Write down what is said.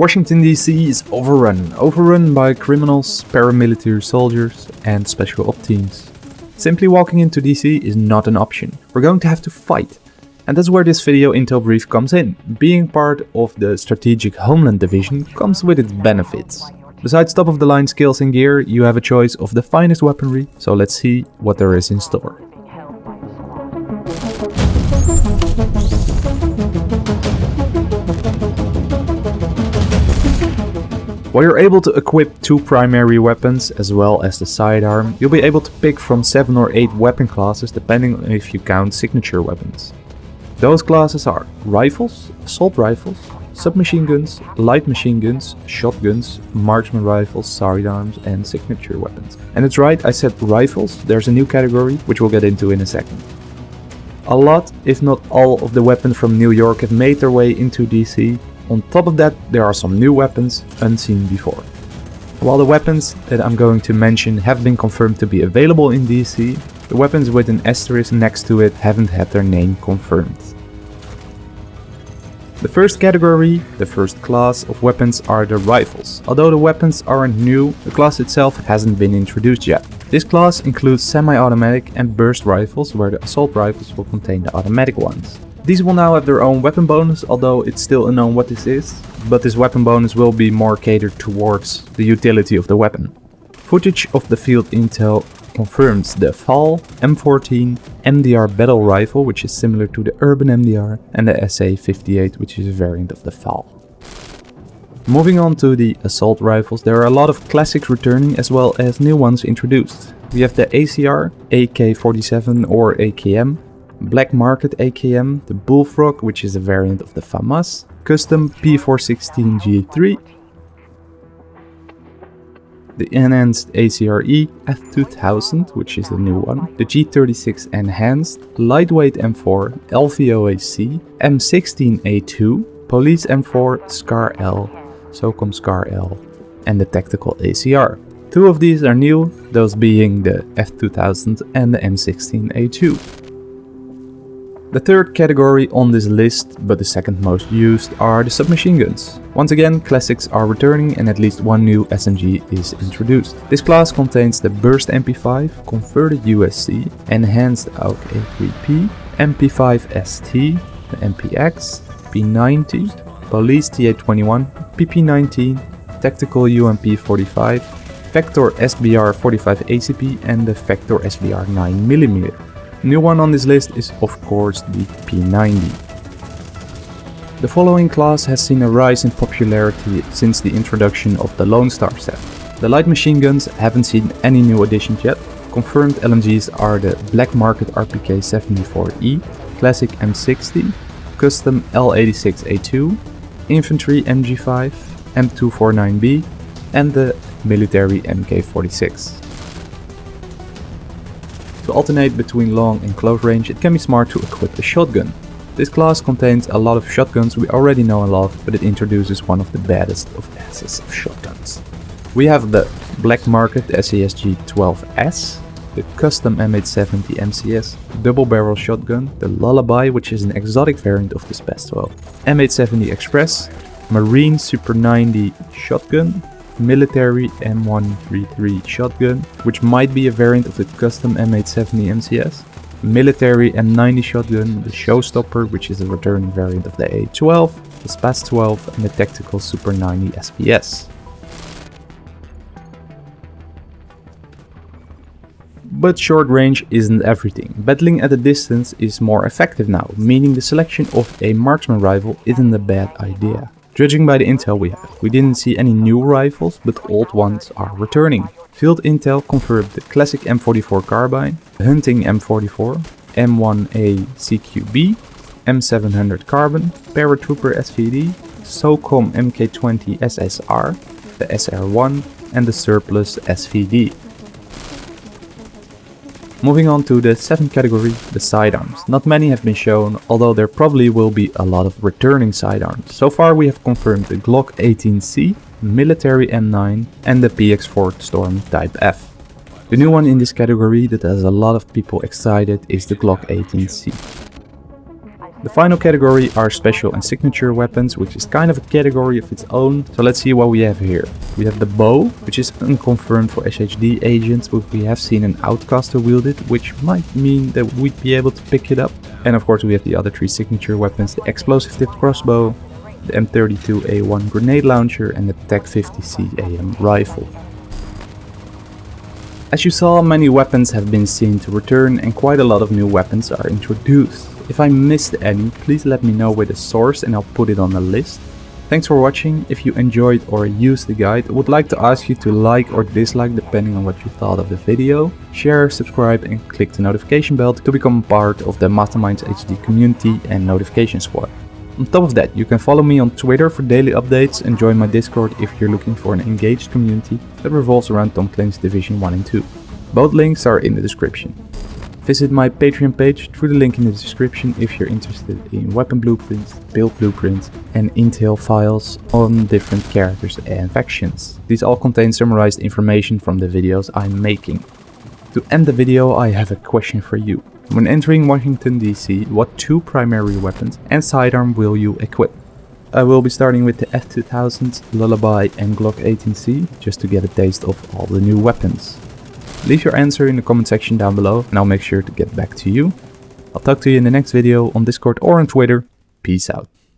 Washington DC is overrun. Overrun by criminals, paramilitary soldiers and special op teams. Simply walking into DC is not an option. We're going to have to fight. And that's where this video intel brief comes in. Being part of the Strategic Homeland Division comes with its benefits. Besides top of the line skills and gear, you have a choice of the finest weaponry, so let's see what there is in store. While you're able to equip two primary weapons as well as the sidearm, you'll be able to pick from 7 or 8 weapon classes depending on if you count signature weapons. Those classes are rifles, assault rifles, submachine guns, light machine guns, shotguns, marksman rifles, sidearms and signature weapons. And it's right, I said rifles, there's a new category which we'll get into in a second. A lot, if not all, of the weapons from New York have made their way into DC on top of that, there are some new weapons unseen before. While the weapons that I'm going to mention have been confirmed to be available in DC, the weapons with an asterisk next to it haven't had their name confirmed. The first category, the first class of weapons are the rifles. Although the weapons aren't new, the class itself hasn't been introduced yet. This class includes semi-automatic and burst rifles where the assault rifles will contain the automatic ones. These will now have their own weapon bonus, although it's still unknown what this is, but this weapon bonus will be more catered towards the utility of the weapon. Footage of the field intel confirms the FAL, M14, MDR battle rifle, which is similar to the Urban MDR, and the SA-58, which is a variant of the FAL. Moving on to the assault rifles, there are a lot of classics returning as well as new ones introduced. We have the ACR, AK-47 or AKM, Black Market AKM, the Bullfrog, which is a variant of the FAMAS, custom P416 G3, the enhanced ACRE F2000, which is the new one, the G36 enhanced, lightweight M4, LVOAC, M16A2, Police M4 SCAR L, SOCOM SCAR L, and the tactical ACR. Two of these are new, those being the F2000 and the M16A2. The third category on this list, but the second most used, are the submachine guns. Once again, classics are returning and at least one new SMG is introduced. This class contains the Burst MP5, converted USC, enhanced AUG A3P, MP5 ST, the MPX, P90, Police TA21, PP19, Tactical UMP 45, Vector SBR 45 ACP and the Vector SBR 9mm. New one on this list is of course the P90. The following class has seen a rise in popularity since the introduction of the Lone Star set. The light machine guns haven't seen any new additions yet. Confirmed LMGs are the Black Market RPK 74E, Classic M60, Custom L86A2, Infantry MG5, M249B and the Military MK46. To alternate between long and close range, it can be smart to equip a shotgun. This class contains a lot of shotguns we already know and love, but it introduces one of the baddest of asses of shotguns. We have the Black Market SASG 12S, the custom M870 MCS double barrel shotgun, the Lullaby which is an exotic variant of the SPAS 12, M870 Express, Marine Super 90 shotgun, military M133 shotgun, which might be a variant of the custom M870 MCS. Military M90 shotgun, the Showstopper, which is a returning variant of the A12, the SPAS 12 and the tactical Super 90 SPS. But short range isn't everything. Battling at a distance is more effective now, meaning the selection of a marksman rifle isn't a bad idea. Judging by the intel we have, we didn't see any new rifles, but old ones are returning. Field intel confirmed the classic M44 carbine, the hunting M44, M1A CQB, M700 carbon, paratrooper SVD, SOCOM MK20 SSR, the SR1 and the surplus SVD. Moving on to the seventh category, the sidearms. Not many have been shown, although there probably will be a lot of returning sidearms. So far we have confirmed the Glock 18C, Military M9 and the PX4 Storm Type F. The new one in this category that has a lot of people excited is the Glock 18C. The final category are special and signature weapons, which is kind of a category of its own. So let's see what we have here. We have the bow, which is unconfirmed for SHD agents, but we have seen an outcaster wield it, which might mean that we'd be able to pick it up. And of course we have the other three signature weapons, the explosive tipped crossbow, the M32A1 grenade launcher and the TAC-50C AM rifle. As you saw, many weapons have been seen to return and quite a lot of new weapons are introduced. If I missed any, please let me know with the source and I'll put it on the list. Thanks for watching, if you enjoyed or used the guide, I would like to ask you to like or dislike depending on what you thought of the video, share, subscribe and click the notification bell to become part of the Mastermind SHD community and notification squad. On top of that, you can follow me on Twitter for daily updates and join my Discord if you're looking for an engaged community that revolves around Tom Clancy's Division 1 and 2. Both links are in the description. Visit my Patreon page through the link in the description if you're interested in weapon blueprints, build blueprints and intel files on different characters and factions. These all contain summarized information from the videos I'm making. To end the video I have a question for you. When entering Washington DC, what two primary weapons and sidearm will you equip? I will be starting with the F2000, Lullaby and Glock 18C, just to get a taste of all the new weapons. Leave your answer in the comment section down below and I'll make sure to get back to you. I'll talk to you in the next video on Discord or on Twitter. Peace out.